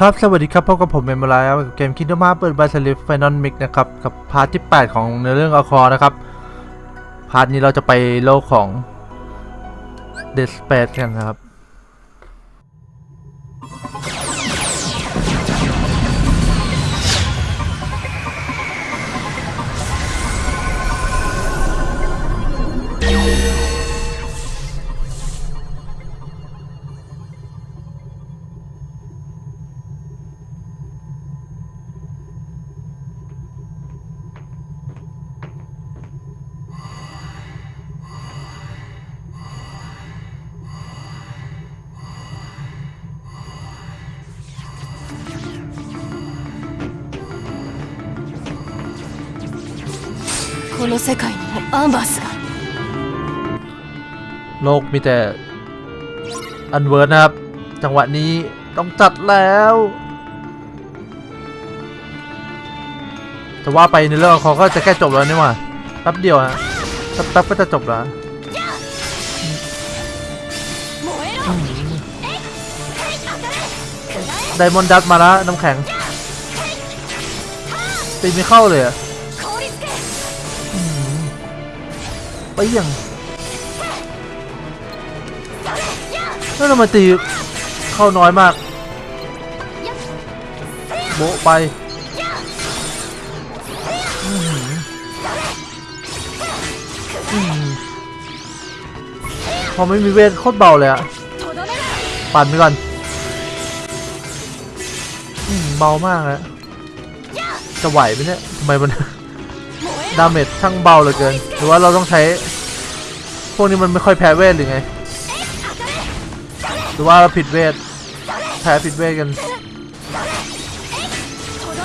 ครับ สวัสดีครับพบกับผมเมมโมรายกับเกม Kingdom Hearts Birth by Sleep Final Mix นะครับ กับ part ที่ 8 ของเนื้อเรื่อง Aqua นะครับ part นี้เราจะไปโลกของ Deep Space กันนะครับ โลกมีแต่ Unversed นะครับ จังหวะนี้ต้องจัดแล้วจะว่าไปในเรื่องเขาก็จะแค่จบแล้วนี่ว่าแป๊บเดียวฮะแป๊บก็จะจบแล้ว Diamond Dust มาแล้วน้ำแข็งตีไม่เข้าเลยอะไปยัง แล้วทำไมตีเข้าน้อยมาก โบไปพอไม่มีเวทโคตรเบาเลยอะปั่นไปก่อนเบามากเลยจะไหวไหมเนี่ยทำไมมัน damage ช่างเบาเหลือเกิน หรือว่าเราต้องใช้ พวกนี้มันไม่ค่อยแพ้เวทหรือไง หรือว่าเราผิดเวทแพ้ผิดเวทกัน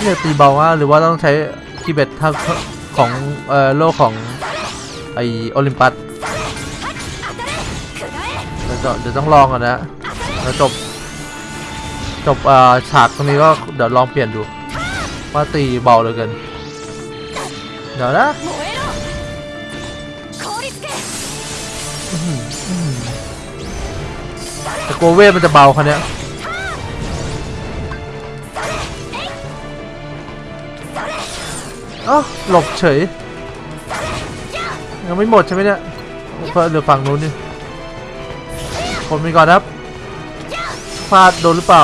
เนี่ยตีเบามากหรือว่าต้องใช้ Keyblade ทางของเอ่อโลกของไอโอลิมปัสเดี๋ยวเดี๋ยวต้องลองก่อนนะแล้วจบจบเอ่อฉากตรงนี้ก็เดี๋ยวลองเปลี่ยนดูว่าตีเบาเหลือเกินเดี๋ยวนะ กลัวเวทมันจะเบาคันเนี้ยเอ้าหลบเฉยยังไม่หมดใช่ไหมเนี่ยเพิ่มเหลือฝั่งนู้นนี่ผมมีก่อนครับพลาดโดนหรือเปล่า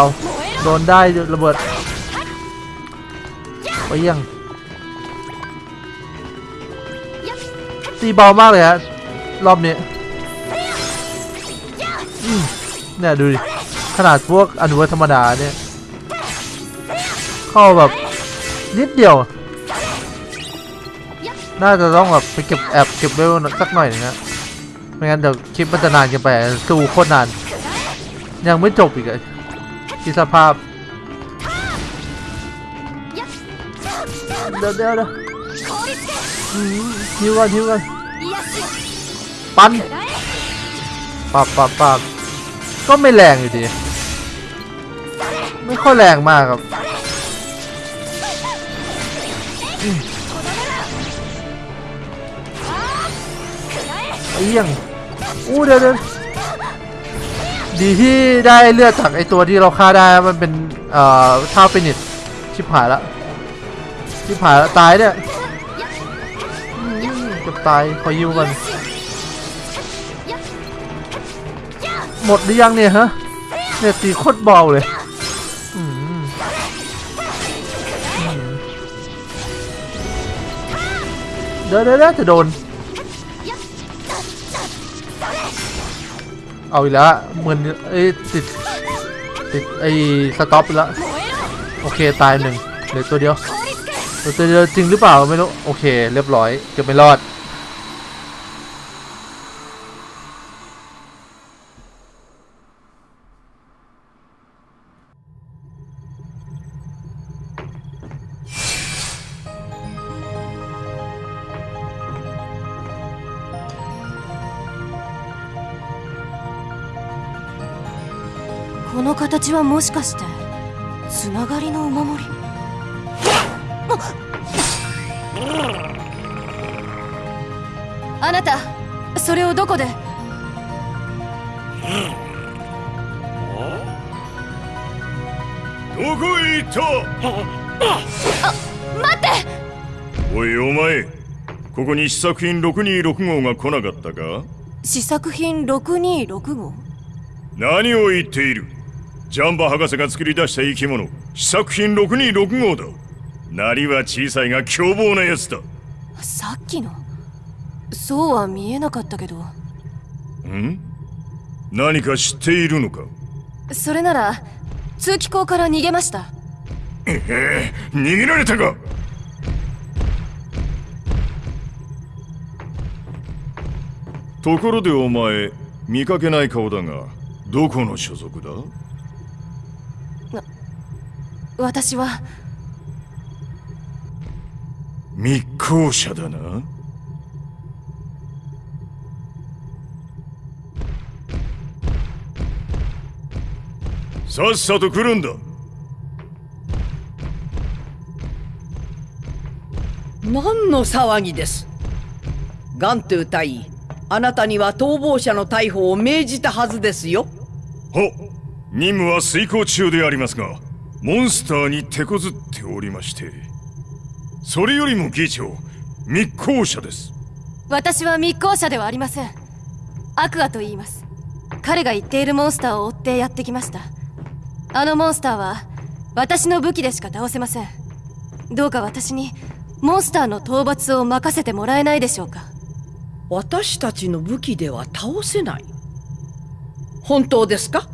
โดนได้ระเบิดไปยังตีเบามากเลยฮะรอบนี้ เนี่ยดูดิขนาดพวกอนุวัธรรมดาเนี่ย เข้าแบบนิดเดียว น่าจะต้องแบบไปเก็บแอบเก็บเวลสักหน่อยนะไม่งั้นเดี๋ยวคลิปมันจะนานกันไปสู้โคตรนาน ยังไม่จบอีกเลยอิสภาพเดี๋ยวเดี๋ยวเดี๋ยวยิ้วกันทิ้วกันปั้นปับปับปับ ก็ไม่แรงอยู่ดี ไม่ค่อยแรงมากครับ เอี้ยง อู้เดี๋ยวเดี๋ยวดีที่ได้เลือดจากไอตัวที่เราฆ่าได้มันเป็น เอ่อท่าฟินิชชิบหายละชิบหายละตายเนี่ยจะตายขอยิ้วกัน หมดหรือยังเนี่ยฮะเนี่ยตีโคตรเบาเลยเดี๋ยวเดี๋ยวจะโดน เอาอีกแล้วเหมือนไอ้ติดติดไอ้สต็อปแล้วโอเคตายหนึ่งเหลือตัวเดียวตัวเดียวจริงหรือเปล่าไม่รู้โอเค เรียบร้อยจะไม่รอด この形はもしかしてつながりのお守り？あなたそれをどこで？どこへ行った？待って！おいお前ここに試作品626号が来なかったか？試作品626号？何を言っている？ジャンバ博士が作り出した生き物。試作品626号だ。なりは小さいが凶暴なやつだ。さっきの？そうは見えなかったけど。ん？何か知っているのか？それなら通気口から逃げました。ええ逃げられたか。ところでお前見かけない顔だがどこの所属だ？私は。密航者だな。さっさと来るんだ。何の騒ぎです。ガントゥ大尉あなたには逃亡者の逮捕を命じたはずですよ。は任務は遂行中でありますがモンスターに手こずっておりましてそれよりも議長密航者です。私は密航者ではありません。アクアと言います。彼が言っているモンスターを追ってやってきました。あのモンスターは私の武器でしか倒せません。どうか私にモンスターの討伐を任せてもらえないでしょうか。私たちの武器では倒せない。本当ですか？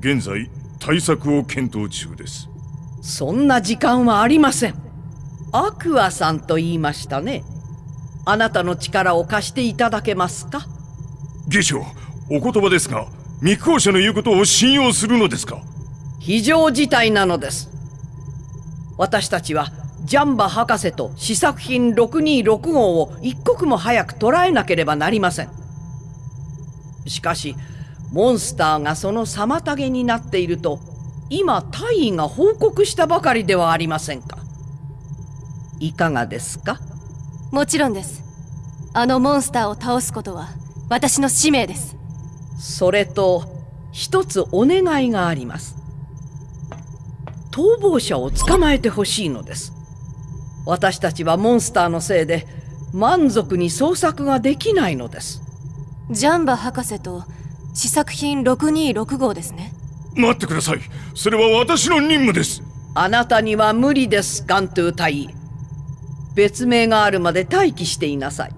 現在対策を検討中です。そんな時間はありません。アクアさんと言いましたね。あなたの力を貸していただけますか？議長お言葉ですが密航者の言うことを信用するのですか？非常事態なのです。私たちはジャンバ博士と試作品626号を一刻も早く捕らえなければなりません。しかしモンスターがその妨げになっていると今大尉が報告したばかりではありませんか。いかがですか？もちろんです。あのモンスターを倒すことは私の使命です。それと一つお願いがあります。逃亡者を捕まえてほしいのです。私たちはモンスターのせいで満足に捜索ができないのです。ジャンバ博士と試作品626号ですね。待ってください。それは私の任務です。あなたには無理ですガントゥ大尉別名があるまで待機していなさい。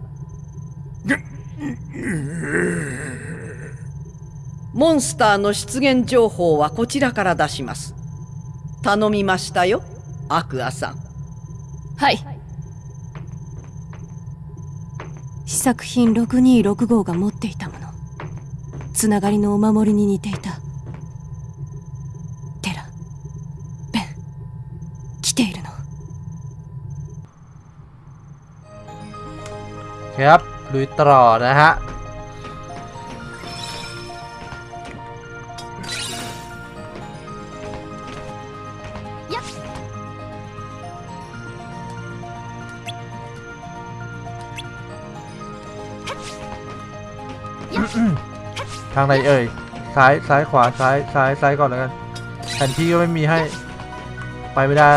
モンスターの出現情報はこちらから出します。頼みましたよアクアさん。はい。試作品626号が持っていたものつながりのお守りに似ていたテラベン来ているの ครับลุยต่อนะฮะ ทางไหนเอ่ยซ้ายซ้ายขวาซ้ายซ้ายซ้ายก่อนแล้วกันแผนที่ก็ไม่มีให้ ไปไม่ได้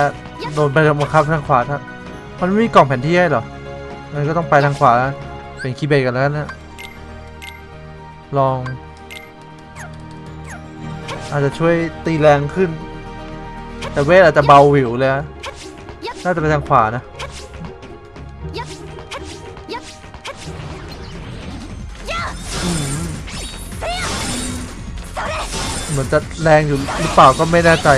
โดนไปบังคับทางขวาท่านมันไม่มีกล่องแผนที่ให้เหรองั้นก็ต้องไปทางขวาเป็นคีย์เบรกันแล้วนะลอง อาจจะช่วยตีแรงขึ้น แต่เวทอาจจะเบาหวิวเลยนะน่าจะไปทางขวานะ มือนจะแรงอยู่หรือเปล่าก็ไม่แน่ใจ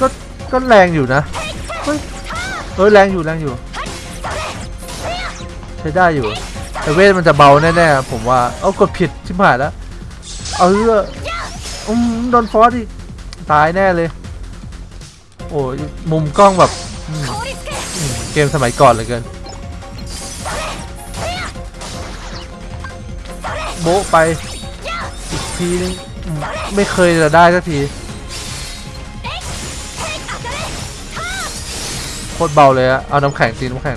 ก็ก็แรงอยู่นะเฮ้ยเฮ้ยแรงอยู่แรงอยู่ ใช้ได้อยู่ แต่เวทมันจะเบาแน่ๆผมว่าเอากดผิดชิบหายแล้วเอาเออืมโดนฟอสอีกตายแน่เลย โอ้ยมุมกล้องแบบเกมสมัยก่อนเลยเกิน โบะไปอีกทีนึงไม่เคยจะได้สักทีโคตรเบาเลยอะเอาน้ำแข็งตีน้ำแข็ง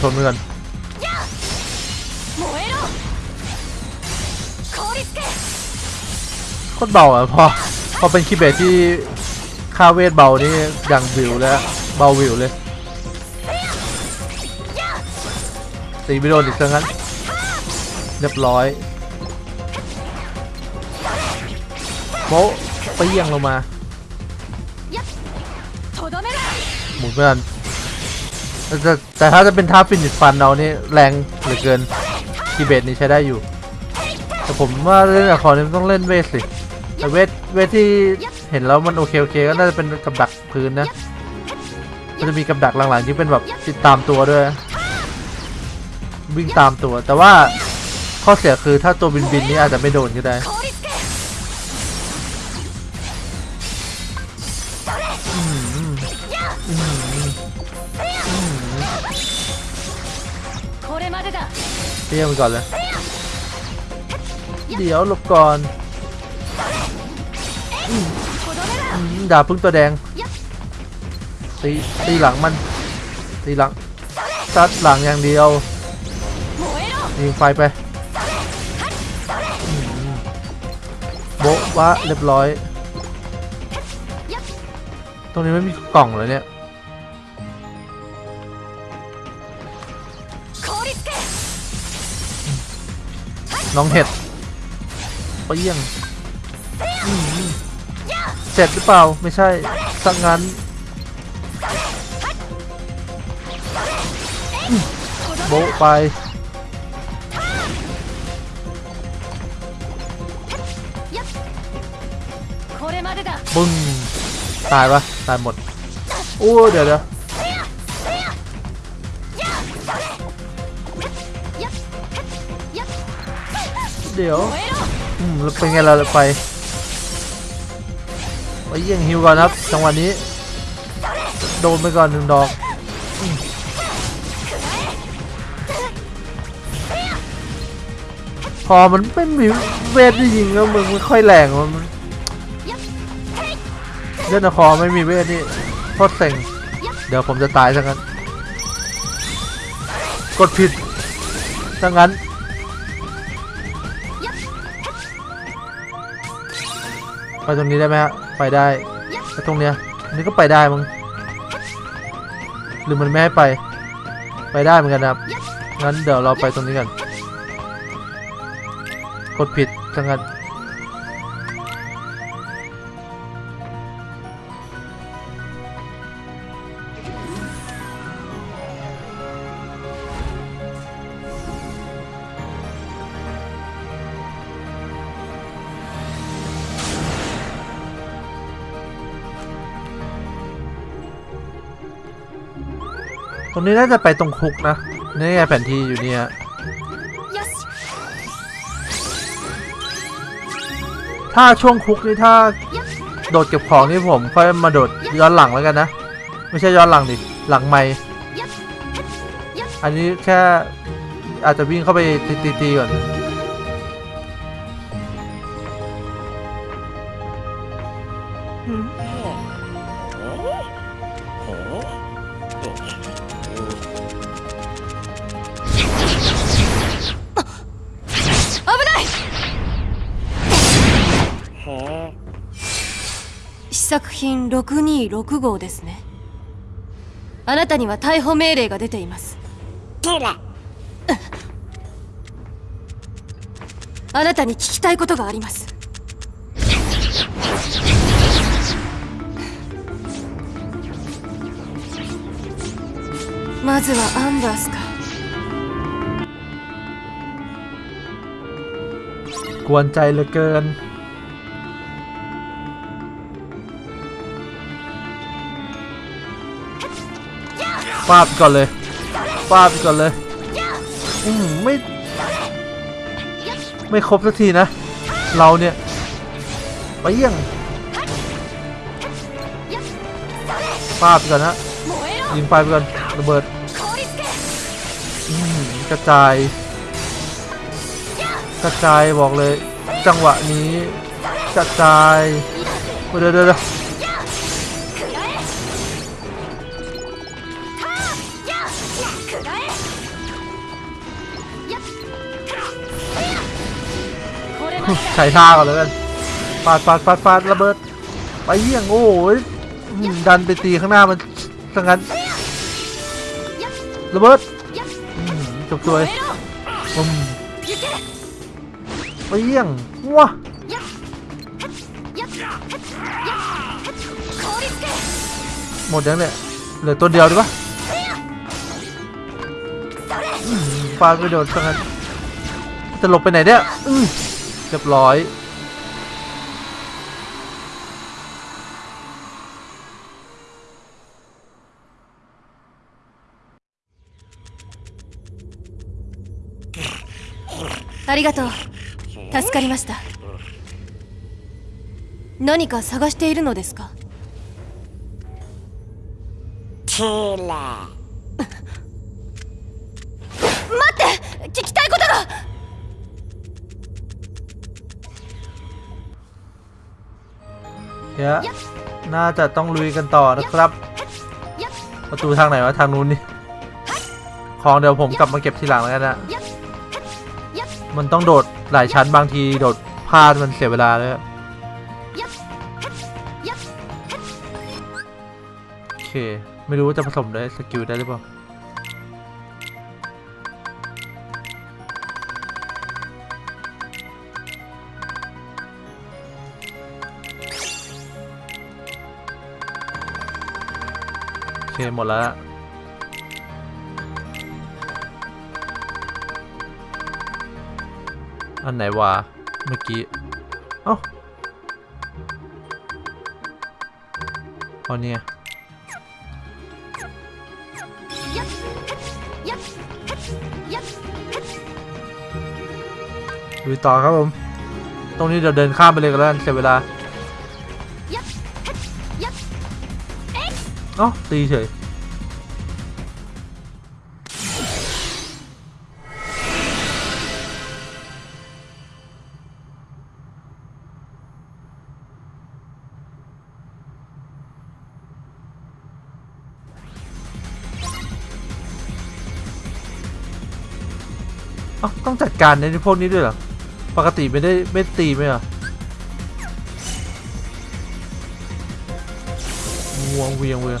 ชนเมื่อนโคตรเบาอะพอพอเป็นคิเบตที่ค่าเวทเบานี่อย่งวิวแล้วเบาวิวเลย ตีไปโดนอีกเรั้งนั้น เรียบร้อยโป๊ะเปี้ยงลงมา หมุนเพื่อนแต่แต่ถ้าจะเป็นท่าฟินิชฟันเรานี่แรงเหลือเกินทีเบตนี่ใช้ได้อยู่ แต่ผมว่าเล่นอะครนี่ต้องเล่นเวทสิแต่เวสเวสที่เห็นแล้วมันโอเคโอเคก็น่าจะเป็นกับดักพื้นนะมันจะมีกับดักหลังๆที่เป็นแบบติดตามตัวด้วย วิ่งตามตัว แต่ว่าข้อเสียคือถ้าตัวบินบินนี่อาจจะไม่โดนก็ได้เตี้ยมก่อนเลย เดี๋ยวหลบก่อนดาบพึ่งตัวแดง ตีตีหลังมัน ตีหลังตัดหลังอย่างเดียว ยิงไฟไปโบวะเรียบร้อย ตรงนี้ไม่มีกล่องเลยเนี่ยน้องเห็ดเปี้ยงเจ็จหรือเปล่า ไม่ใช่สักงั้นโบไป ปึ้งตายปะตายหมดโอ้เดี๋ยวเดี๋ยวเดี๋ยวอืมเป็นไงเราไปไปยังฮิวก่อนครับจังหวะนี้ โดนไปก่อนหนึ่งดอกพอมันเป็นเวทที่ยิงแล้วมันไม่ค่อยแรงมัน เล่นครไม่มีเวทนี่โคตรเซ็งเดี๋ยวผมจะตายซะงั้น กดผิดซะงั้น ไปตรงนี้ได้ไหมฮะ ไปได้ไปตรงเนี้ยนนี้ก็ไปได้มั้งหรือมันไม่ให้ไป ไปได้เหมือนกันครับ งั้นเดี๋ยวเราไปตรงนี้กัน กดผิดจังกัน รงนี้น่าจะไปตรงคุกนะ นี่ไงแผนที่อยู่เนี่ยよしถ้าช่วงคุกนี่ถ้าโดดเก็บของนี่ผมค่อยมาโดดย้อนหลังแล้วกันนะ ไม่ใช่ย้อนหลังดิ หลังไม่อันนี้แค่อาจจะวิ่งเข้าไปตีๆๆก่อน 作品626号ですねあなたには逮捕命令が出ていますあなたに聞きたいことがありますまずはアンバースか กวนใจเหลือเกิน ปาดก่อนเลยปาดก่อนเลยอืมไม่ ไม่ครบสักทีนะ เราเนี่ยไปเยี่ยงปาดก่อนนะยิงไปก่อนระเบิดกระจาย กระจายบอกเลย จังหวะนี้กระจายเดี๋ยวเดี๋ยว ใช้ท่าก่อนเลยกันฟาดฟาดฟาดฟาดระเบิด ไปเยี่ยงโอ้ยดันไปตีข้างหน้ามันสังนั้นระเบิดจบตัวไปเยี่ยงว้าหมดยังเนี่ยเหลือตัวเดียวดีปะฟาดไปโดนสังนั้นจะหลบไปไหนเนี่ย เรียบร้อย ありがとう助かりました何か探しているのですか เยน่าจะต้องลุยกันต่อนะครับ ประตูทางไหนวะทางนู้นนี่ ของเดี๋ยวผมกลับมาเก็บทีหลังแล้วกันนะ มันต้องโดดหลายชั้นบางทีโดดพลาดมันเสียเวลาเลยอะโอเค ไม่รู้ว่าจะผสมได้สกิลได้หรือเปล่า เคหมดแล้ว อันไหนวะเมื่อกี้ เอ้าเอาเนี่ยดูต่อครับผม ตรงนี้เดี๋ยวเดินข้ามไปเลยกันแล้วเสียเวลา เอ้าตีเฉยอ้าต้องจัดการในพวกนี้ด้วยเหรอ ปกติไม่ได้ไม่ตีไหมเหรอ วงเวียงเวียง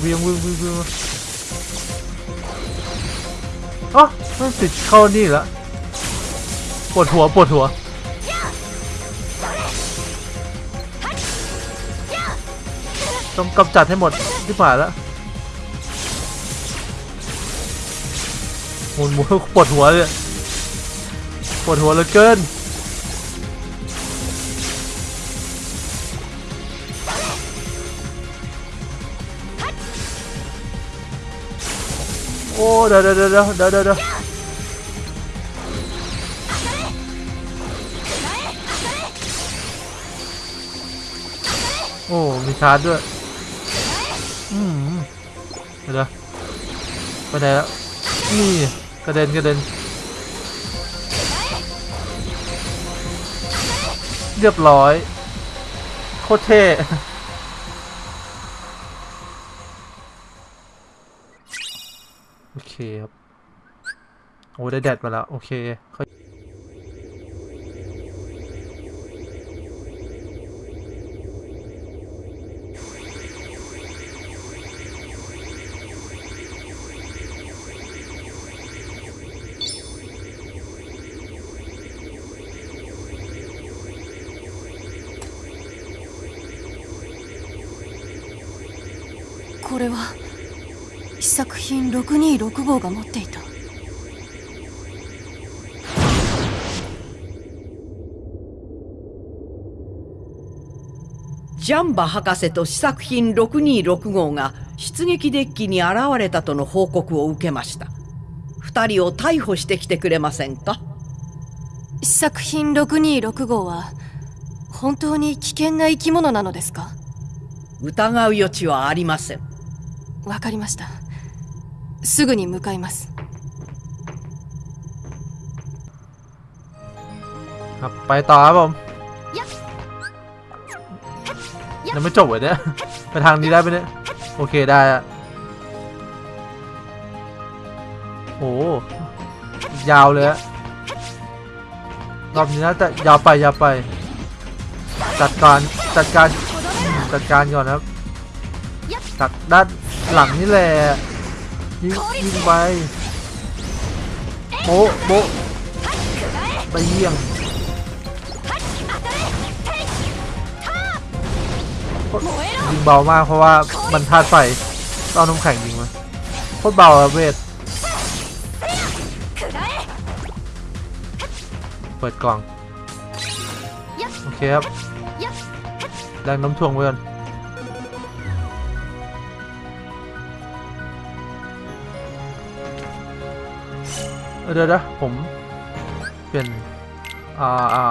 เวียงเวียงเวียงเวียงอ๋อมันติดเข้านี่ล้วปวดหัวปวดหัว ต้องกำจัดให้หมดที่ผ่านแล้วหมุนหมุนปวดหัวเลยปวดหัวเหลือเกินโอ้เดี๋ยวเดี๋ยวเดี๋ยวเดี๋ยวเดี๋ยวเดี๋ยวโอ้มีชาร์จด้วย อืมเดี๋ยวไปไหนแล้วนี่กระเด็นกระเด็น เรียบร้อย โคตรเท่โอเคครับ โอ้ได้แดดมาแล้ว โอเค これは試作品626号が持っていた。ジャンバ博士と試作品626号が出撃デッキに現れたとの報告を受けました。二人を逮捕してきてくれませんか？試作品626号は本当に危険な生き物なのですか？疑う余地はありませんわかりましたすぐに向かいます ครับไปต่อครับผมยังไม่จบเลยเนี่ย ไปทางนี้ได้ไหมเนี่ย โอเคได้อะโอ้ยาวเลยอะรอบนี้น่าจะยาวไปยาวไป จัดการจัดการอืมจัดการก่อนครับจากด้าน หลังนี่แหละยิงยิงไปโบโบไปเยี่ยงยิงเบามากเพราะว่ามันธาตุไฟต้องเอาน้ำแข็งยิงมาโคตรเบาอะเวทเปิดกล่อง โอเคครับแรงน้ำถ่วงไว้ก่อน เดี๋ยวนะผม เปลี่ยน อ่าอ่า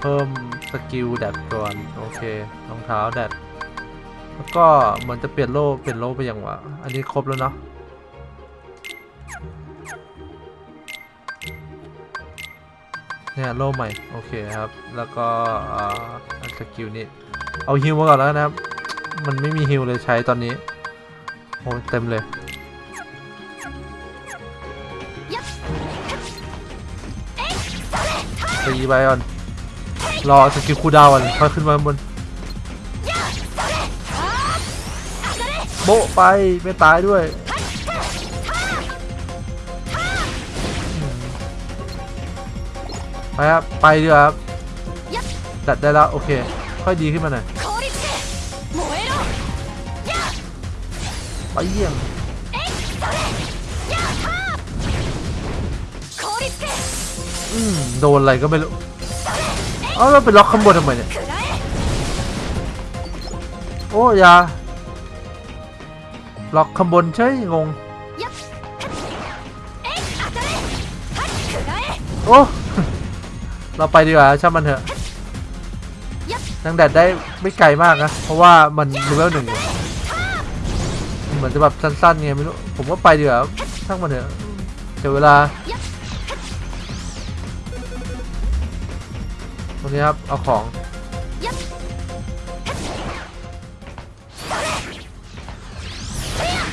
เพิ่มสกิลแดดก่อน โอเครองเท้าแดดแล้วก็เหมือนจะเปลี่ยนโล่เปลี่ยนโล่ไปอย่างวะ อันนี้ครบแล้วเนาะเนี่ยโล่ใหม่ โอเคครับ แล้วก็อ่า skill นี้ เอาฮิวมาก่อนแล้วนะครับ มันไม่มีฮิวเลยใช้ตอนนี้โอ้เต็มเลย ตีไปก่อน รอ skill cooldown ก่อนค่อยขึ้นมาบน โบไป ไม่ตายด้วยไปครับ ไปดีครับดัดได้แล้ว โอเค ค่อยดีขึ้นมาหน่อยไปเยี่ยม โดนอะไรก็ไม่รู้ เอาเราไปล็อกข้างบนทำไมเนี่ย โอ้ยา ล็อกข้างบนใช่งง โอ้ เราไปดีกว่าช่างมันเถอะนางแดดได้ไม่ไกลมากนะ เพราะว่ามันเลเวลหนึ่งเหมือนจะแบบสั้นๆไงไม่รู้ ผมว่าไปดีกว่าช่างมันเถอะเดี๋ยวเวลา รงนี้ครับเอาของ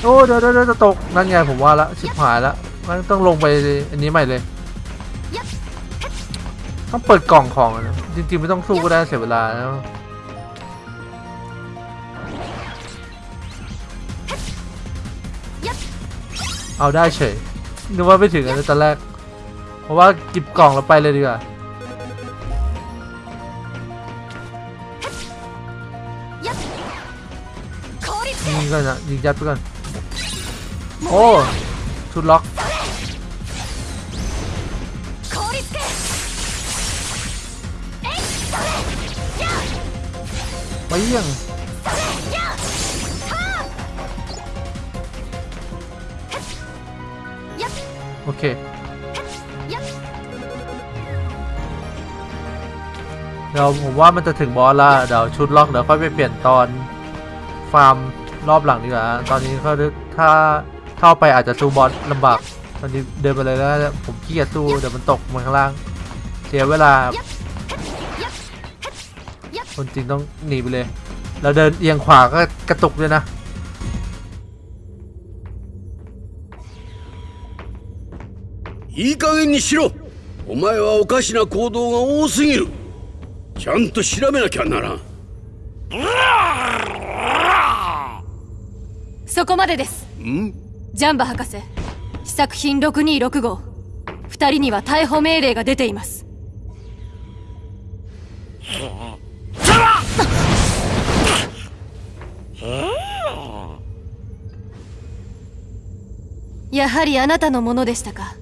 โอ้เดี๋ยวเดี๋ยวเดี๋ยวจะตกนั่นไงผมว่าละชิบหายละมันต้องลงไปอันนี้ใหม่เลย ต้องเปิดกล่องของอะนะจริงๆไม่ต้องสู้ก็ได้เสียเวลาแล้วเอาได้เฉยนึกว่าไม่ถึงอันนี้ตอนแรก เพราะว่ากิบกล่องแล้วไปเลยดีกว่า ยิงก่อนยิงยัดไปก่อน โอ้ชุดล็อกไปยังโอเคเดี๋ยวผมว่ามันจะถึงบอสละเดี๋ยวชุดล็อกเดี๋ยวค่อยไปเปลี่ยนตอน ฟาร์ม รอบหลังดีกว่า ตอนนี้เขาถ้าเข้าไปอาจจะสู้บอสลำบาก ตอนนี้เดินไปเลยแล้วผมขี้เกียจสู้เดี๋ยวมันตกมาข้างล่าง เสียเวลา คนจริงต้องหนีไปเลย แล้วเดินเอียงขวาก็กระตุกด้วยนะ いい加減にしろお前はおかしな行動が多すぎるちゃんと調べなきゃならん そこまでです。ん？ジャンバ博士。試作品6265号。二人には逮捕命令が出ています。やはりあなたのものでしたか。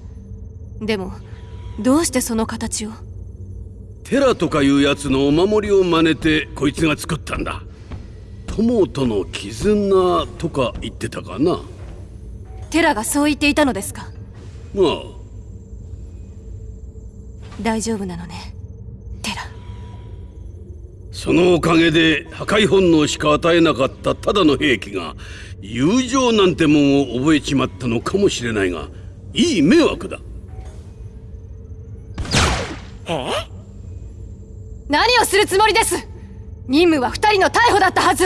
でもどうしてその形を？テラとかいうやつのお守りを真似てこいつが作ったんだ友との絆とか言ってたかな？テラがそう言っていたのですか？まあ。大丈夫なのねテラ。そのおかげで破壊本能しか与えなかったただの兵器が友情なんてもんを覚えちまったのかもしれないがいい迷惑だ。何をするつもりです？任務は二人の逮捕だったはず。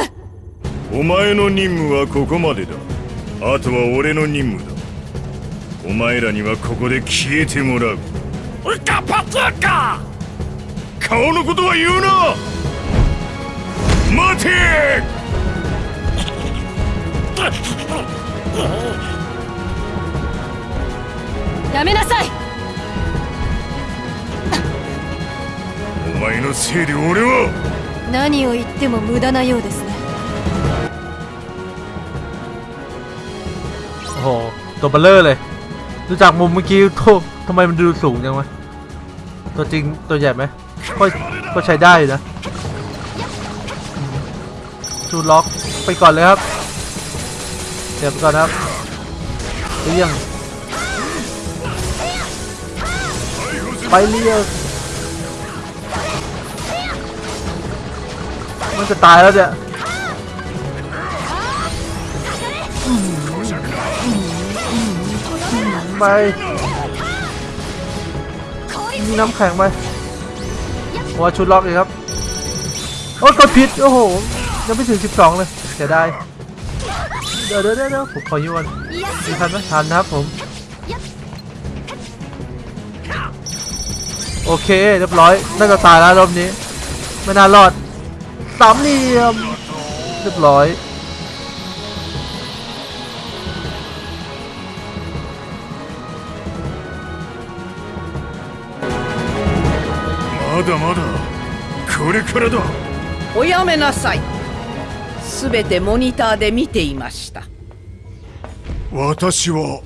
お前の任務はここまでだ。あとは俺の任務だ。お前らにはここで消えてもらう。ウカパツカ顔のことは言うな！待て！やめなさい。お前のせいで俺は何を言っても無駄なようですね โอ้โห ตัวเบลเลอร์เลย ดูจากมุมเมื่อกี้โททำไมมันดูสูงจังวะ ตัวจริงตัวใหญ่ไหมก็ก็ใช้ได้อยู่นะอืมชูล็อกไปก่อนเลยครับ เดี๋ยวไปก่อนนะครับเรียงไปเรียง มันจะตายแล้วเนี่ยไปมีน้ำแข็งไปว่าชุดล็อกเลยครับ โอ้กดผิด โอ้โห ยังไม่ถึง 12 เลยเสียดายเดี๋ยวเดี๋ยวเดี๋ยวผมขอยูก่อนมีทันไหมทันนะครับผม โอเค เรียบร้อย น่าจะตายแล้วรอบนี้ ไม่น่ารอด สามเหลี่ยม เรียบร้อย まだまだこれからだおやめなさいすべてモニターで見ていました私は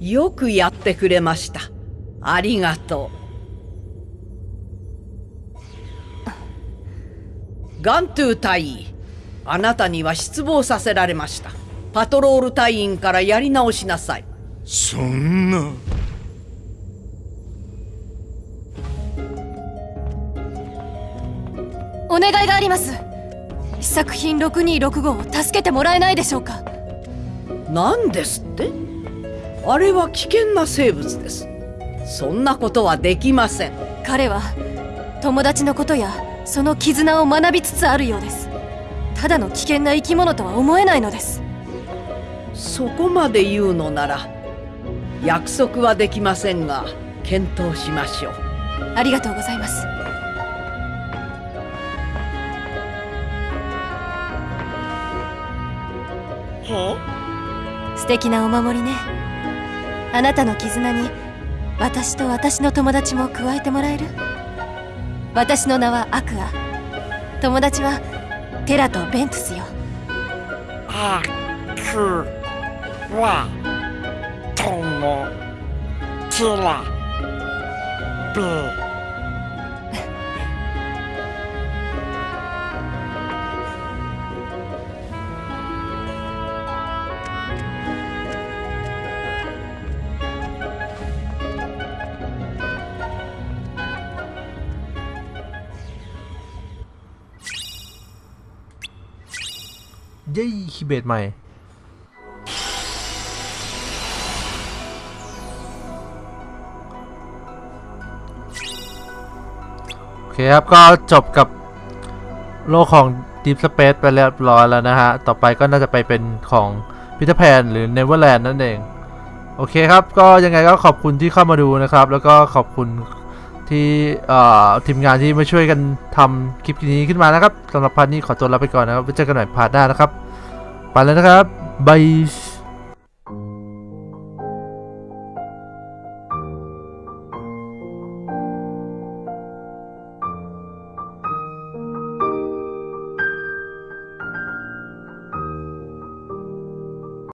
よくやってくれましたありがとう ガントゥー隊員あなたには失望させられました。パトロール隊員からやり直しなさい。そんな。お願いがあります。試作品6265を助けてもらえないでしょうか。何ですって？あれは危険な生物です。そんなことはできません。彼は友達のことやその絆を学びつつあるようです。ただの危険な生き物とは思えないのです。そこまで言うのなら約束はできませんが検討しましょう。ありがとうございます。素敵なお守りね。あなたの絆に私と私の友達も加えてもらえる？私の名はアクア。友達はテラとベントスよ。アクはともきらべเย้คีย์เบดใหม่ โอเคครับ ก็จบกับโลกของ Deep Space ไปเรียบร้อยแล้วนะฮะ ต่อไปก็น่าจะไปเป็นของพิทแพนหรือ Neverland นั่นเอง โอเคครับ ก็ยังไงก็ขอบคุณที่เข้ามาดูนะครับ แล้วก็ขอบคุณที่ทีมงานที่มาช่วยกันทำคลิปนี้ขึ้นมานะครับสำหรับ part นี้ขอตัวลาไปก่อนนะครับไว้เจอกันใหม่ part หน้านะครับ ไปแล้วนะครับ bye